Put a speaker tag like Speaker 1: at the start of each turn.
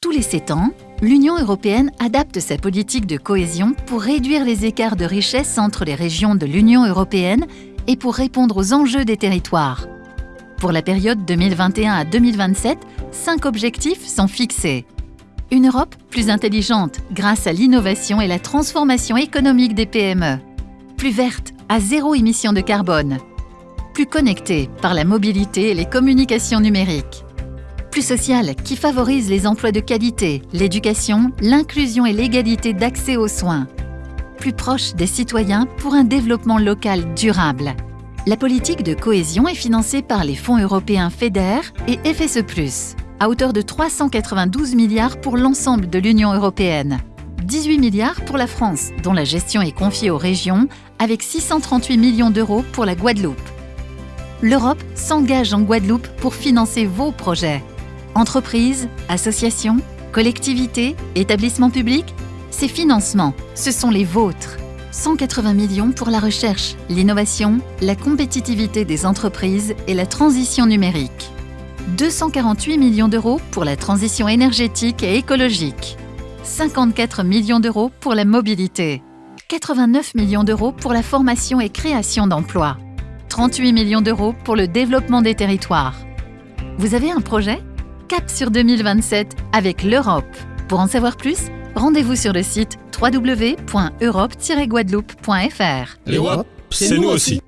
Speaker 1: Tous les 7 ans, l'Union européenne adapte sa politique de cohésion pour réduire les écarts de richesse entre les régions de l'Union européenne et pour répondre aux enjeux des territoires. Pour la période 2021 à 2027, cinq objectifs sont fixés. Une Europe plus intelligente grâce à l'innovation et la transformation économique des PME. Plus verte, à zéro émission de carbone. Plus connectée par la mobilité et les communications numériques plus sociale qui favorise les emplois de qualité, l'éducation, l'inclusion et l'égalité d'accès aux soins. Plus proche des citoyens pour un développement local durable. La politique de cohésion est financée par les fonds européens FEDER et FSE+, à hauteur de 392 milliards pour l'ensemble de l'Union européenne. 18 milliards pour la France, dont la gestion est confiée aux régions, avec 638 millions d'euros pour la Guadeloupe. L'Europe s'engage en Guadeloupe pour financer vos projets. Entreprises, associations, collectivités, établissements publics, ces financements, ce sont les vôtres. 180 millions pour la recherche, l'innovation, la compétitivité des entreprises et la transition numérique. 248 millions d'euros pour la transition énergétique et écologique. 54 millions d'euros pour la mobilité. 89 millions d'euros pour la formation et création d'emplois. 38 millions d'euros pour le développement des territoires. Vous avez un projet? Cap sur 2027 avec l'Europe. Pour en savoir plus, rendez-vous sur le site www.europe-guadeloupe.fr.
Speaker 2: L'Europe, c'est nous aussi.